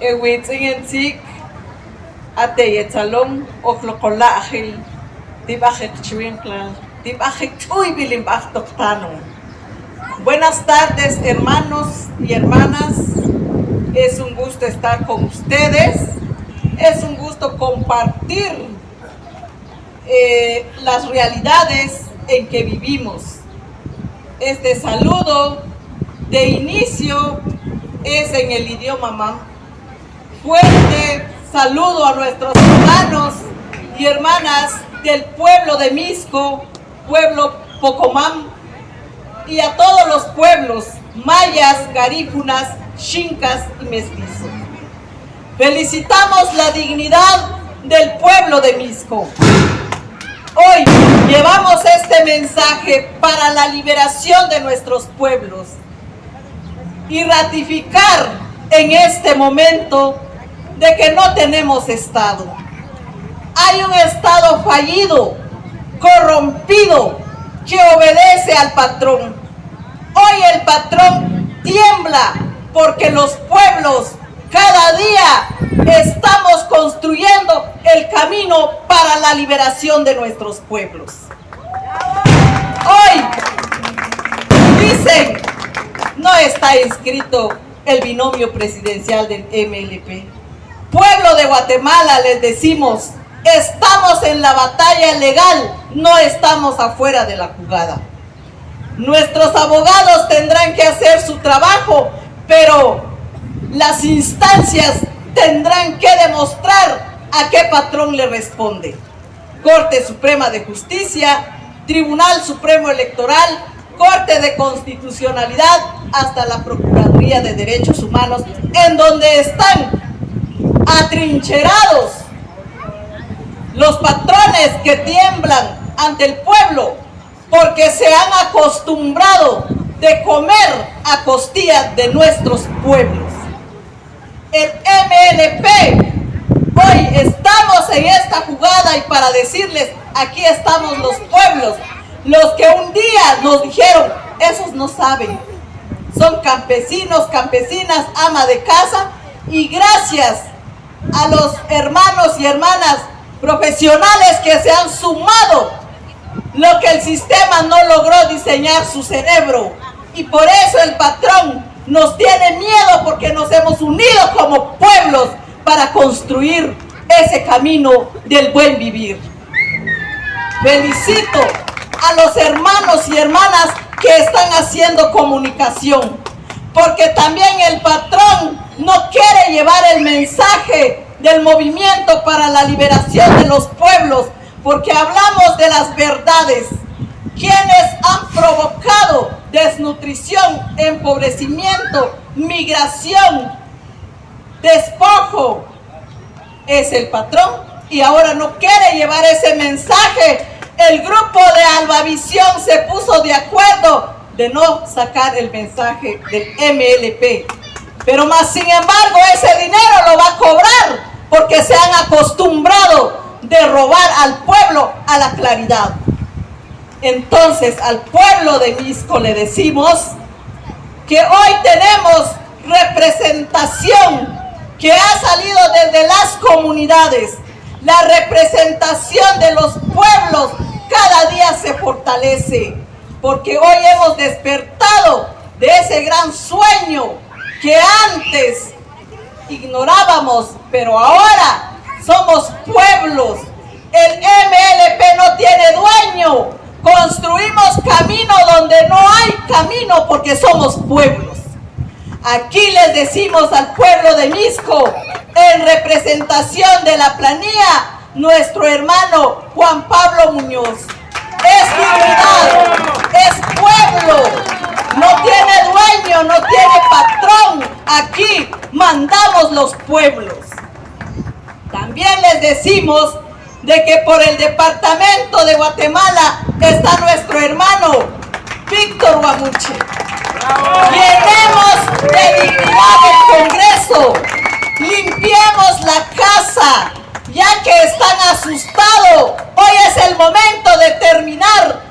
ewitzingensik ate yetzalom oklokola ajil tibajek chuinkla tibajek chuy bilimbaj toktano Buenas tardes hermanos y hermanas es un gusto estar con ustedes es un gusto compartir eh, las realidades en que vivimos. Este saludo de inicio es en el idioma mam. Fuerte saludo a nuestros hermanos y hermanas del pueblo de Misco, pueblo Pocomam, y a todos los pueblos mayas, garífunas, chincas y mestizos. Felicitamos la dignidad del pueblo de Misco. Hoy llevamos este mensaje para la liberación de nuestros pueblos y ratificar en este momento de que no tenemos Estado. Hay un Estado fallido, corrompido, que obedece al patrón. Hoy el patrón tiembla porque los pueblos cada día estamos construyendo el camino para la liberación de nuestros pueblos. Hoy dicen, no está inscrito el binomio presidencial del MLP. Pueblo de Guatemala, les decimos, estamos en la batalla legal, no estamos afuera de la jugada. Nuestros abogados tendrán que hacer su trabajo, pero las instancias tendrán que demostrar a qué patrón le responde. Corte Suprema de Justicia, Tribunal Supremo Electoral, Corte de Constitucionalidad, hasta la Procuraduría de Derechos Humanos, en donde están atrincherados. Los patrones que tiemblan ante el pueblo porque se han acostumbrado de comer a costillas de nuestros pueblos. El MLP. Hoy estamos en esta jugada y para decirles, aquí estamos los pueblos, los que un día nos dijeron, esos no saben, son campesinos, campesinas, ama de casa y gracias a los hermanos y hermanas profesionales que se han sumado lo que el sistema no logró diseñar su cerebro y por eso el patrón nos tiene miedo porque nos hemos unido como pueblos para construir ese camino del buen vivir. Felicito a los hermanos y hermanas que están haciendo comunicación, porque también el patrón no quiere llevar el mensaje del movimiento para la liberación de los pueblos, porque hablamos de las verdades, quienes han provocado desnutrición, empobrecimiento, migración, despojo, es el patrón y ahora no quiere llevar ese mensaje. El grupo de Albavisión se puso de acuerdo de no sacar el mensaje del MLP. Pero más sin embargo ese dinero lo va a cobrar porque se han acostumbrado de robar al pueblo a la claridad. Entonces al pueblo de Misco le decimos que hoy tenemos representación que ha salido desde las comunidades. La representación de los pueblos cada día se fortalece porque hoy hemos despertado de ese gran sueño que antes ignorábamos, pero ahora somos pueblos. El MLP no tiene dueño, Construimos camino donde no hay camino porque somos pueblos. Aquí les decimos al pueblo de Misco, en representación de la planilla, nuestro hermano Juan Pablo Muñoz. Es dignidad, es pueblo, no tiene dueño, no tiene patrón. Aquí mandamos los pueblos. También les decimos de que por el departamento de Guatemala está nuestro hermano Víctor Guamuche. Llenemos de dignidad el Congreso, limpiemos la casa, ya que están asustados. Hoy es el momento de terminar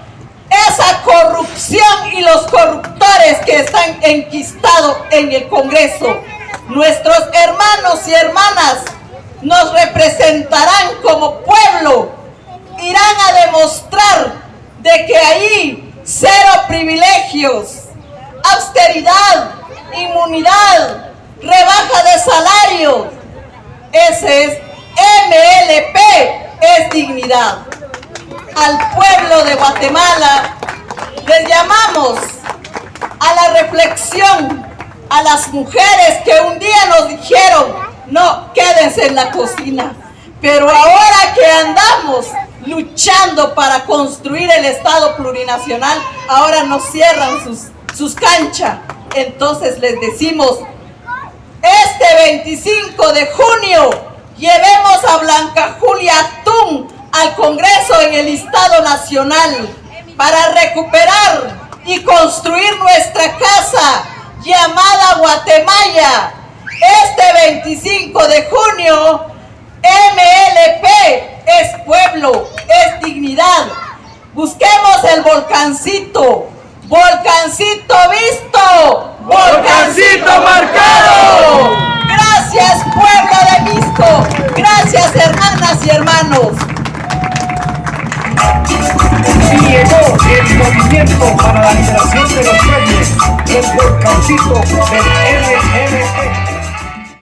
esa corrupción y los corruptores que están enquistados en el Congreso. Nuestros hermanos y hermanas nos representarán como pueblo, irán a demostrar de que ahí cero privilegios, austeridad, inmunidad, rebaja de salario. Ese es MLP, es dignidad. Al pueblo de Guatemala les llamamos a la reflexión, a las mujeres que un día nos dijeron, no, quédense en la cocina. Pero ahora que andamos luchando para construir el Estado plurinacional, ahora nos cierran sus, sus canchas. Entonces les decimos, este 25 de junio llevemos a Blanca Julia Tun al Congreso en el Estado Nacional para recuperar construir nuestra casa llamada Guatemala. Este 25 de junio, MLP es pueblo, es dignidad. Busquemos el volcancito, volcancito visto, volcancito marcado. Gracias pueblo de Visto, gracias hermanas y hermanos. El movimiento para la liberación de los pueblos, el volcancito del MLP.